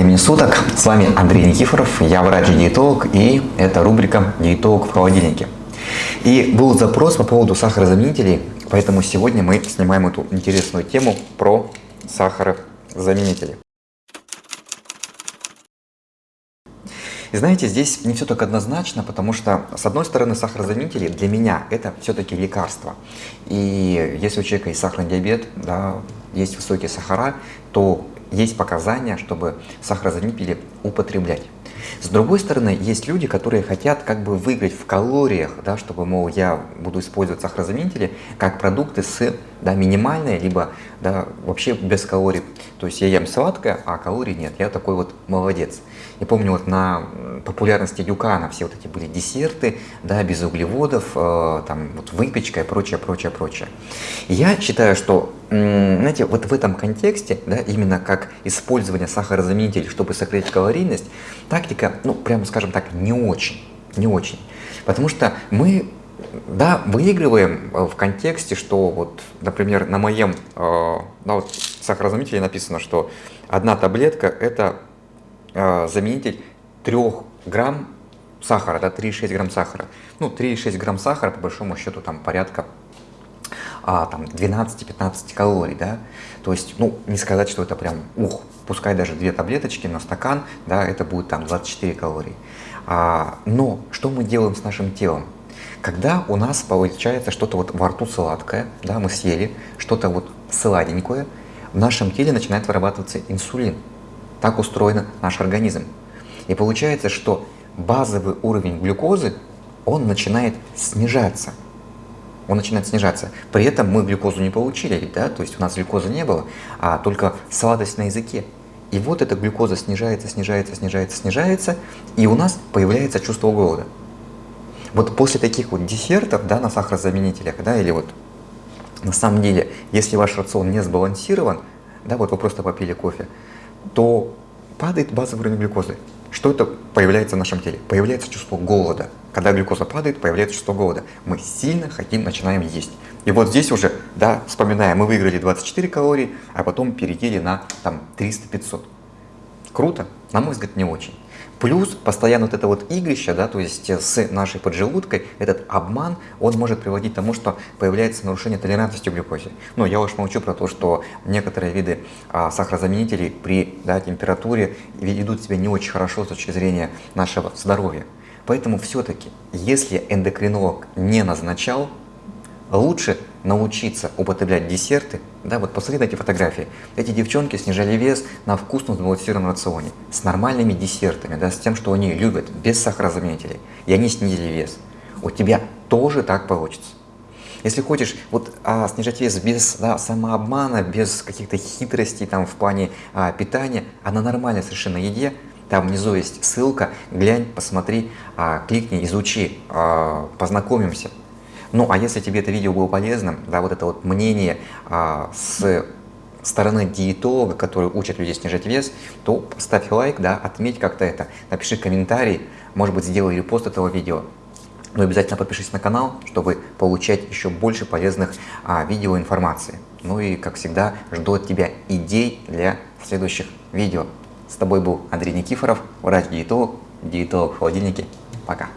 времени суток. С вами Андрей Никифоров, я врач-диетолог и это рубрика «Диетолог в холодильнике». И был запрос по поводу сахарозаменителей, поэтому сегодня мы снимаем эту интересную тему про сахарозаменители. И знаете, здесь не все так однозначно, потому что, с одной стороны, сахарозаменители для меня это все-таки лекарство. И если у человека есть сахарный диабет, да, есть высокие сахара, то есть показания, чтобы сахарозаменители употреблять. С другой стороны, есть люди, которые хотят как бы выиграть в калориях, да, чтобы, мол, я буду использовать сахарозаменители как продукты с да, минимальной, либо да, вообще без калорий. То есть я ем сладкое, а калорий нет. Я такой вот молодец. Я помню, вот на популярности Дюкана все вот эти были десерты, да, без углеводов, э, там вот выпечка и прочее, прочее, прочее. Я считаю, что, знаете, вот в этом контексте, да, именно как использование сахарозаменителей, чтобы сократить калорийность, тактика, ну, прямо скажем так, не очень, не очень. Потому что мы да, выигрываем э, в контексте, что вот, например, на моем э, да, вот сахарозаменителе написано, что одна таблетка это э, заменитель 3 грамм сахара, да, 3,6 грамм сахара. Ну, 3,6 грамм сахара, по большому счету, там порядка а, там 12-15 калорий, да, то есть, ну, не сказать, что это прям, ух, пускай даже две таблеточки на стакан, да, это будет там 24 калории. А, но что мы делаем с нашим телом? Когда у нас получается что-то вот во рту сладкое, да, мы съели что-то вот сладенькое, в нашем теле начинает вырабатываться инсулин. Так устроен наш организм. И получается, что базовый уровень глюкозы, он начинает снижаться. Он начинает снижаться. При этом мы глюкозу не получили, да, то есть у нас глюкозы не было, а только сладость на языке. И вот эта глюкоза снижается, снижается, снижается, снижается, и у нас появляется чувство голода. Вот после таких вот десертов, да, на сахарозаменителях, да, или вот на самом деле, если ваш рацион не сбалансирован, да, вот вы просто попили кофе, то падает базовый уровень глюкозы. Что это появляется в нашем теле? Появляется чувство голода. Когда глюкоза падает, появляется чувство голода. Мы сильно хотим, начинаем есть. И вот здесь уже, да, вспоминаем, мы выиграли 24 калории, а потом перейдели на там 300-500. Круто? На мой взгляд, не очень. Плюс постоянно вот это вот игрище, да, то есть с нашей поджелудкой, этот обман, он может приводить к тому, что появляется нарушение толерантности к глюкозе. Ну, я уж молчу про то, что некоторые виды а, сахарозаменителей при да, температуре ведут себя не очень хорошо с точки зрения нашего здоровья. Поэтому все-таки, если эндокринолог не назначал, лучше научиться употреблять десерты, да, вот посмотри на эти фотографии. Эти девчонки снижали вес на вкусном сбалансированном рационе, с нормальными десертами, да, с тем, что они любят, без сахарозаменителей, и они снизили вес. У тебя тоже так получится. Если хочешь вот, а, снижать вес без да, самообмана, без каких-то хитростей там, в плане а, питания, а на нормальной совершенно еде, там внизу есть ссылка, глянь, посмотри, а, кликни, изучи, а, познакомимся. Ну, а если тебе это видео было полезным, да, вот это вот мнение а, с стороны диетолога, который учит людей снижать вес, то ставь лайк, да, отметь как-то это, напиши комментарий, может быть, сделай репост этого видео. Но обязательно подпишись на канал, чтобы получать еще больше полезных а, видео информации. Ну и, как всегда, жду от тебя идей для следующих видео. С тобой был Андрей Никифоров, врач-диетолог, диетолог в холодильнике. Пока.